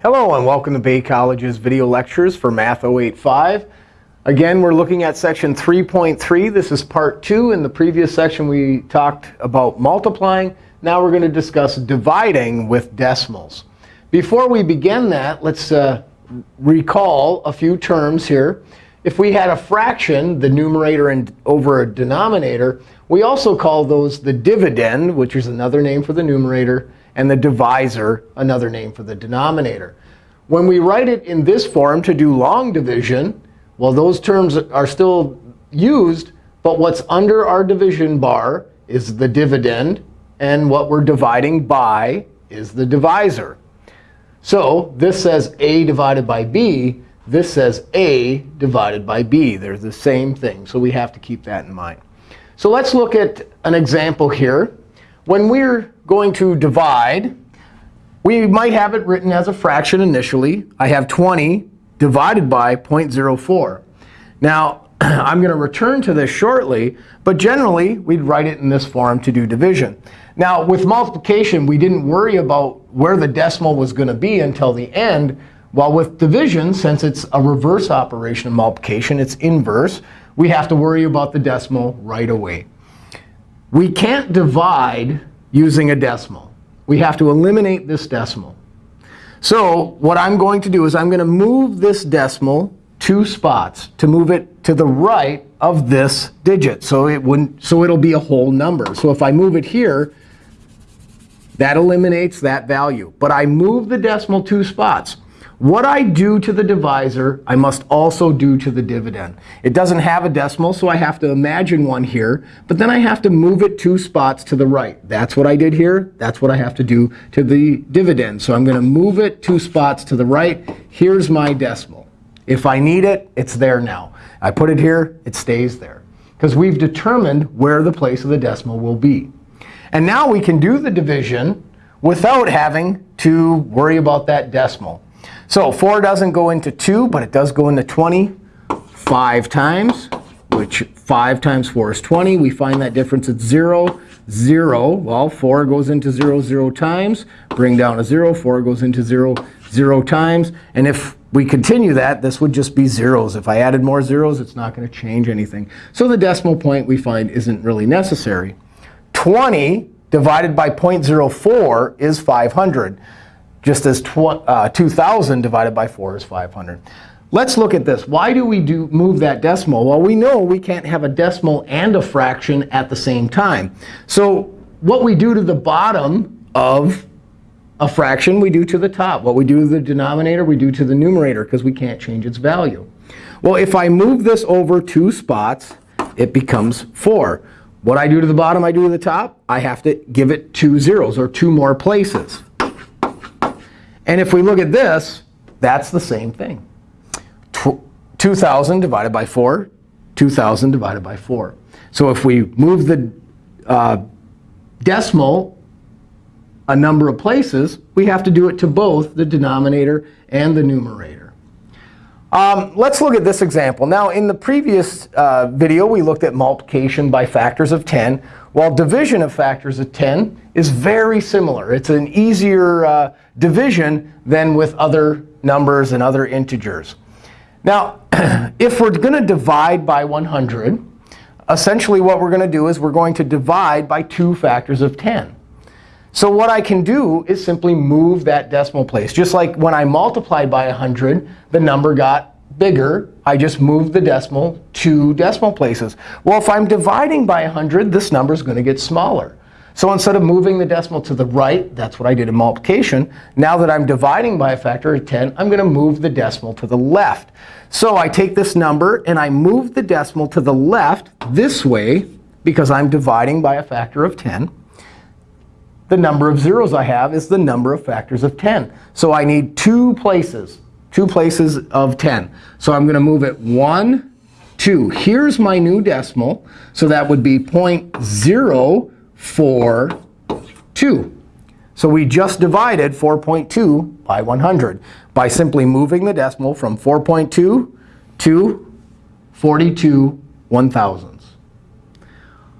Hello, and welcome to Bay College's video lectures for Math 085. Again, we're looking at section 3.3. This is part 2. In the previous section, we talked about multiplying. Now we're going to discuss dividing with decimals. Before we begin that, let's uh, recall a few terms here. If we had a fraction, the numerator and over a denominator, we also call those the dividend, which is another name for the numerator, and the divisor, another name for the denominator. When we write it in this form to do long division, well, those terms are still used. But what's under our division bar is the dividend. And what we're dividing by is the divisor. So this says a divided by b. This says a divided by b. They're the same thing. So we have to keep that in mind. So let's look at an example here. When we're going to divide, we might have it written as a fraction initially. I have 20 divided by 0.04. Now, I'm going to return to this shortly. But generally, we'd write it in this form to do division. Now, with multiplication, we didn't worry about where the decimal was going to be until the end. While with division, since it's a reverse operation of multiplication, it's inverse, we have to worry about the decimal right away. We can't divide using a decimal. We have to eliminate this decimal. So what I'm going to do is I'm going to move this decimal two spots to move it to the right of this digit. So it wouldn't so it'll be a whole number. So if I move it here, that eliminates that value. But I move the decimal two spots. What I do to the divisor, I must also do to the dividend. It doesn't have a decimal, so I have to imagine one here. But then I have to move it two spots to the right. That's what I did here. That's what I have to do to the dividend. So I'm going to move it two spots to the right. Here's my decimal. If I need it, it's there now. I put it here, it stays there. Because we've determined where the place of the decimal will be. And now we can do the division without having to worry about that decimal. So 4 doesn't go into 2, but it does go into 20 5 times, which 5 times 4 is 20. We find that difference at 0, 0. Well, 4 goes into 0 0 times. Bring down a 0. 4 goes into 0 0 times. And if we continue that, this would just be zeros. If I added more zeros, it's not going to change anything. So the decimal point we find isn't really necessary. 20 divided by 0.04 is 500 just as uh, 2,000 divided by 4 is 500. Let's look at this. Why do we do move that decimal? Well, we know we can't have a decimal and a fraction at the same time. So what we do to the bottom of a fraction, we do to the top. What we do to the denominator, we do to the numerator, because we can't change its value. Well, if I move this over two spots, it becomes 4. What I do to the bottom, I do to the top. I have to give it two zeros, or two more places. And if we look at this, that's the same thing. 2,000 divided by 4, 2,000 divided by 4. So if we move the uh, decimal a number of places, we have to do it to both the denominator and the numerator. Um, let's look at this example. Now, in the previous uh, video, we looked at multiplication by factors of 10, while division of factors of 10 is very similar. It's an easier uh, division than with other numbers and other integers. Now, if we're going to divide by 100, essentially what we're going to do is we're going to divide by two factors of 10. So what I can do is simply move that decimal place. Just like when I multiplied by 100, the number got bigger. I just moved the decimal two decimal places. Well, if I'm dividing by 100, this number is going to get smaller. So instead of moving the decimal to the right, that's what I did in multiplication, now that I'm dividing by a factor of 10, I'm going to move the decimal to the left. So I take this number, and I move the decimal to the left this way, because I'm dividing by a factor of 10. The number of zeros I have is the number of factors of 10. So I need two places, two places of 10. So I'm going to move it 1, 2. Here's my new decimal. So that would be 0.0 4, 2. So we just divided 4.2 by 100 by simply moving the decimal from 4.2 to 42 one thousandths.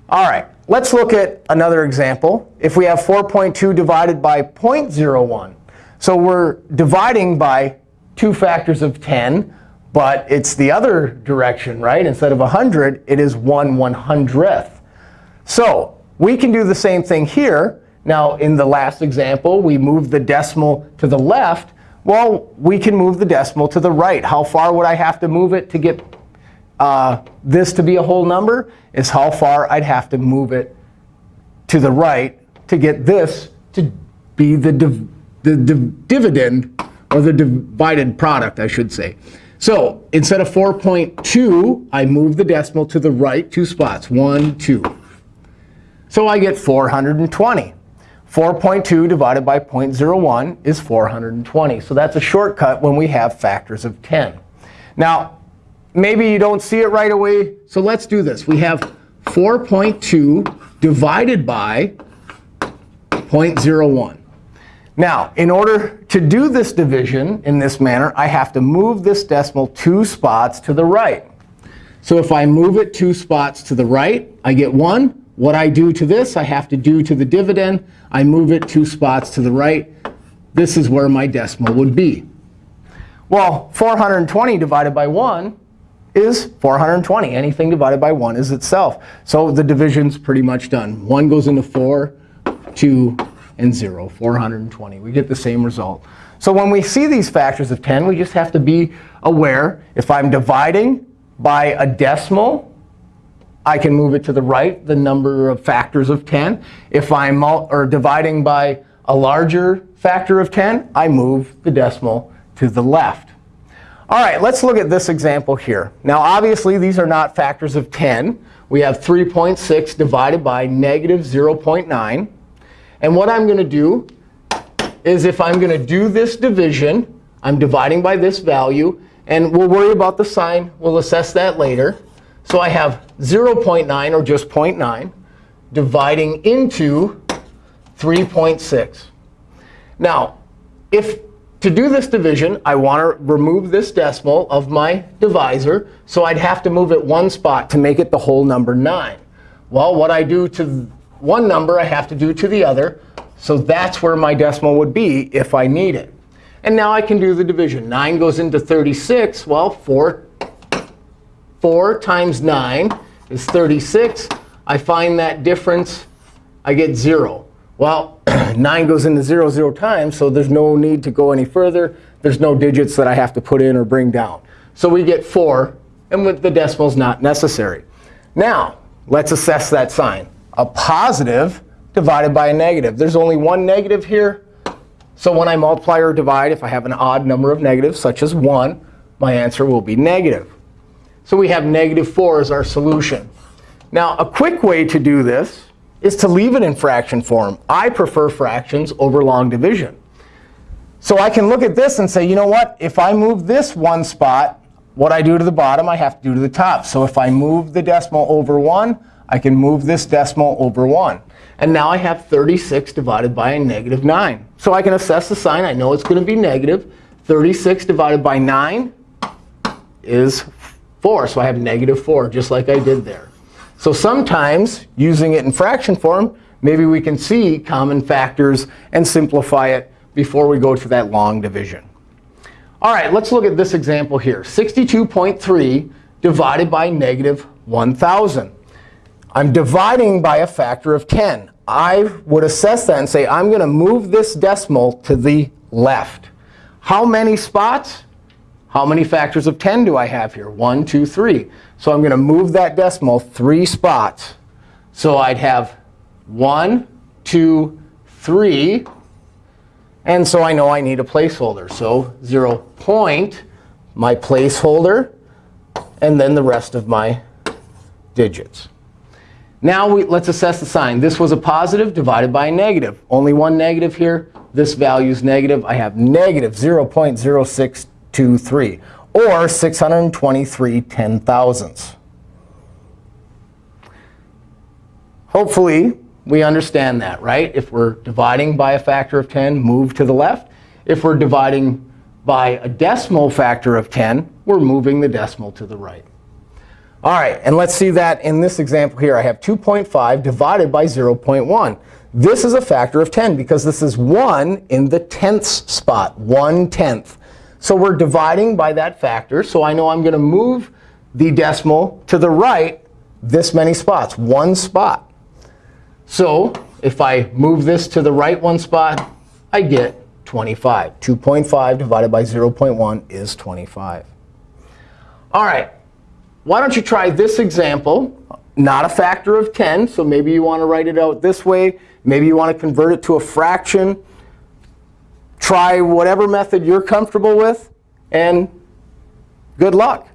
All right, let's look at another example. If we have 4.2 divided by 0.01, So we're dividing by two factors of 10, but it's the other direction, right? Instead of 100, it is 1 100th. So we can do the same thing here. Now, in the last example, we moved the decimal to the left. Well, we can move the decimal to the right. How far would I have to move it to get uh, this to be a whole number? Is how far I'd have to move it to the right to get this to be the, div the div dividend, or the divided product, I should say. So instead of 4.2, I move the decimal to the right two spots, 1, 2. So I get 420. 4.2 divided by 0.01 is 420. So that's a shortcut when we have factors of 10. Now, maybe you don't see it right away. So let's do this. We have 4.2 divided by 0.01. Now, in order to do this division in this manner, I have to move this decimal two spots to the right. So if I move it two spots to the right, I get 1. What I do to this, I have to do to the dividend. I move it two spots to the right. This is where my decimal would be. Well, 420 divided by 1 is 420. Anything divided by 1 is itself. So the division's pretty much done. 1 goes into 4, 2, and 0, 420. We get the same result. So when we see these factors of 10, we just have to be aware. If I'm dividing by a decimal, I can move it to the right, the number of factors of 10. If I'm or dividing by a larger factor of 10, I move the decimal to the left. All right, let's look at this example here. Now, obviously, these are not factors of 10. We have 3.6 divided by negative 0.9. And what I'm going to do is if I'm going to do this division, I'm dividing by this value. And we'll worry about the sign. We'll assess that later. So I have 0.9, or just 0.9, dividing into 3.6. Now, if to do this division, I want to remove this decimal of my divisor. So I'd have to move it one spot to make it the whole number 9. Well, what I do to one number, I have to do to the other. So that's where my decimal would be if I need it. And now I can do the division. 9 goes into 36. Well, 4 4 times 9 is 36. I find that difference. I get 0. Well, 9 goes into 0 0 times, so there's no need to go any further. There's no digits that I have to put in or bring down. So we get 4, and with the decimal is not necessary. Now, let's assess that sign. A positive divided by a negative. There's only one negative here. So when I multiply or divide, if I have an odd number of negatives, such as 1, my answer will be negative. So we have negative 4 as our solution. Now, a quick way to do this is to leave it in fraction form. I prefer fractions over long division. So I can look at this and say, you know what? If I move this one spot, what I do to the bottom, I have to do to the top. So if I move the decimal over 1, I can move this decimal over 1. And now I have 36 divided by a negative 9. So I can assess the sign. I know it's going to be negative. 36 divided by 9 is 4. So I have negative 4, just like I did there. So sometimes, using it in fraction form, maybe we can see common factors and simplify it before we go to that long division. All right, let's look at this example here. 62.3 divided by negative 1,000. I'm dividing by a factor of 10. I would assess that and say, I'm going to move this decimal to the left. How many spots? How many factors of 10 do I have here? 1, 2, 3. So I'm going to move that decimal three spots. So I'd have 1, 2, 3. And so I know I need a placeholder. So 0 point, my placeholder, and then the rest of my digits. Now we, let's assess the sign. This was a positive divided by a negative. Only one negative here. This value is negative. I have negative 0.06 two, three, or 623 ten thousandths. Hopefully, we understand that, right? If we're dividing by a factor of 10, move to the left. If we're dividing by a decimal factor of 10, we're moving the decimal to the right. All right, and let's see that in this example here. I have 2.5 divided by 0.1. This is a factor of 10 because this is 1 in the tenths spot, 1 tenth. So we're dividing by that factor. So I know I'm going to move the decimal to the right this many spots, one spot. So if I move this to the right one spot, I get 25. 2.5 divided by 0.1 is 25. All right. Why don't you try this example? Not a factor of 10, so maybe you want to write it out this way. Maybe you want to convert it to a fraction. Try whatever method you're comfortable with, and good luck.